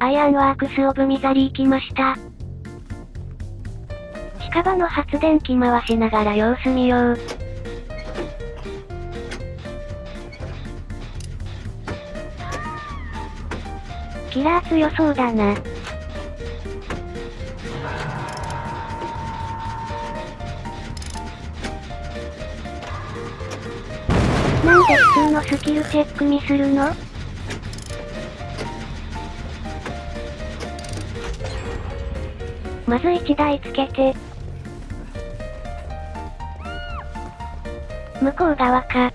アイアンワークスオブミザリー来ました。近場の発電機回しながら様子見よう。キラー強そうだな。なんで普通のスキルチェックにするの？まず1台つけて。向こう側か。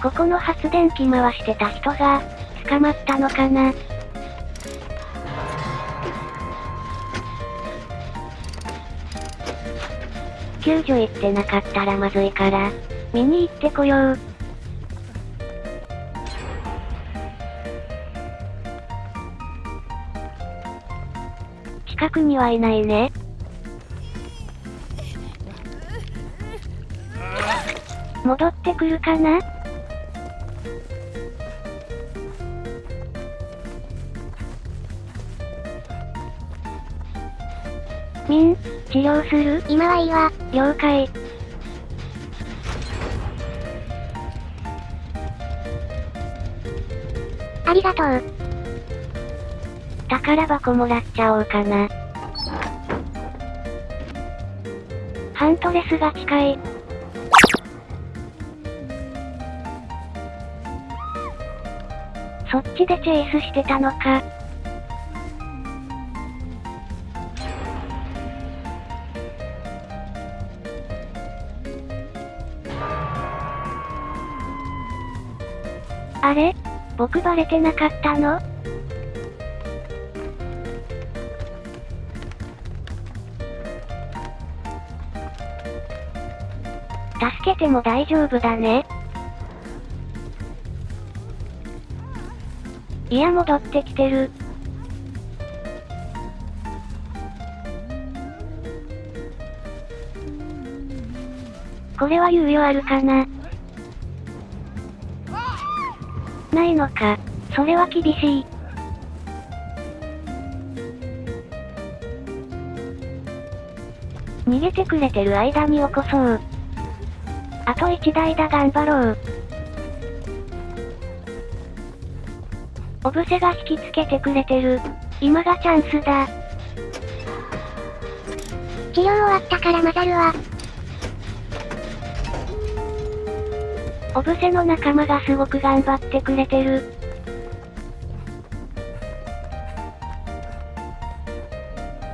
ここの発電機回してた人が、捕まったのかな救助行ってなかったらまずいから、見に行ってこよう。近くにはいないね。戻ってくるかな？ミン、治療する？今はいいわ。了解。ありがとう。宝箱もらっちゃおうかな。ハントレスが近い。そっちでチェイスしてたのか。あれ？僕バレてなかったの？助けても大丈夫だね。いや戻ってきてる。これは猶予あるかな？ないのか。それは厳しい。逃げてくれてる間に起こそう。あと1台だ頑張ろう。オブセが引きつけてくれてる。今がチャンスだ。治療終わったから混ざるわ。オブセの仲間がすごく頑張ってくれてる。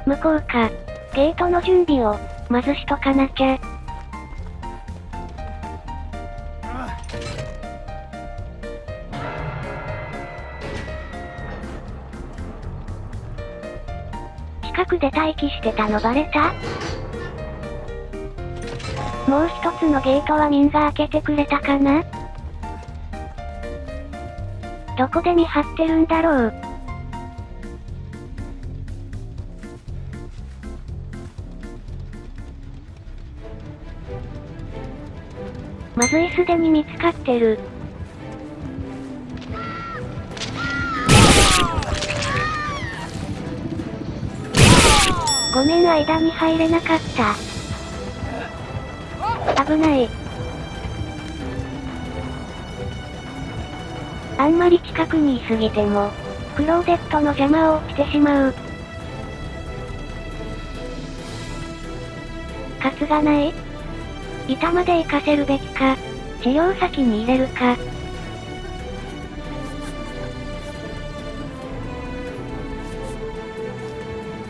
向こうか。ゲートの準備を、まずしとかなきゃ。近くで待機してたのバレた？もう一つのゲートはミンが開けてくれたかな？どこで見張ってるんだろう？まずいすでに見つかってる。ごめん間に入れなかった。危ない。あんまり近くにいすぎても、クローゼットの邪魔をしてしまう。カツがない板まで行かせるべきか、治療先に入れるか。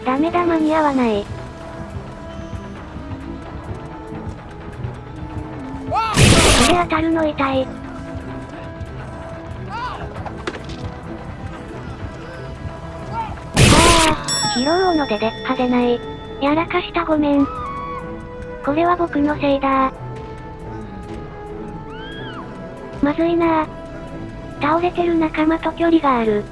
ダメだ間に合わない。これ当たるの痛い。ああ、拾うのでで派手ない。やらかしたごめん。これは僕のせいだまずいな倒れてる仲間と距離がある。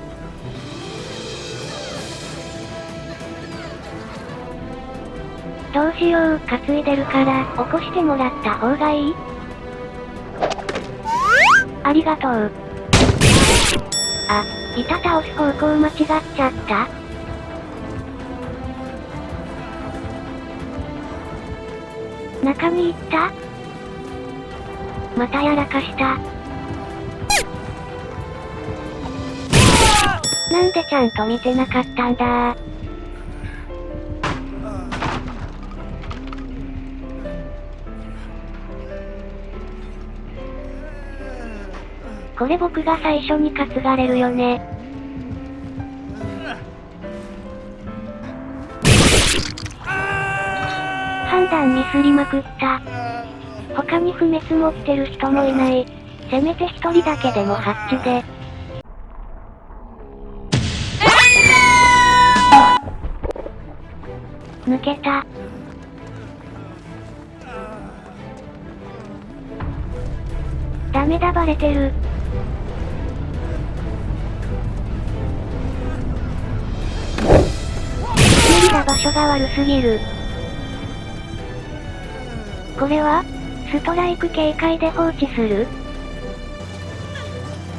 どうしよう、担いでるから、起こしてもらった方がいい？ありがとう。あ、板倒す方向間違っちゃった？中に行った？またやらかした。なんでちゃんと見てなかったんだ？これ僕が最初に担がれるよね。判断ミスりまくった。他に不滅持ってる人もいない。せめて一人だけでもハッチで。抜けた。ダメだバレてる。無理だ場所が悪すぎる。これはストライク警戒で放置する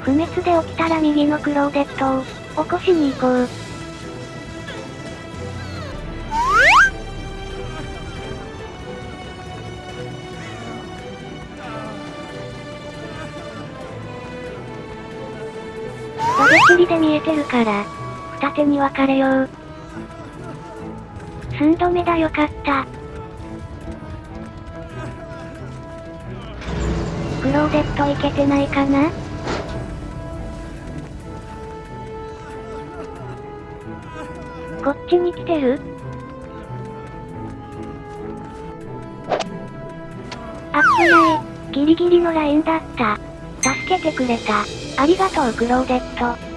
不滅で起きたら右のクローデットを起こしに行こう。バレチリで見えてるから、二手に分かれよう。寸止めだよかった。クローデットいけてないかな？こっちに来てる？あっぶない。ギリギリのラインだった。助けてくれた。ありがとうクローデット。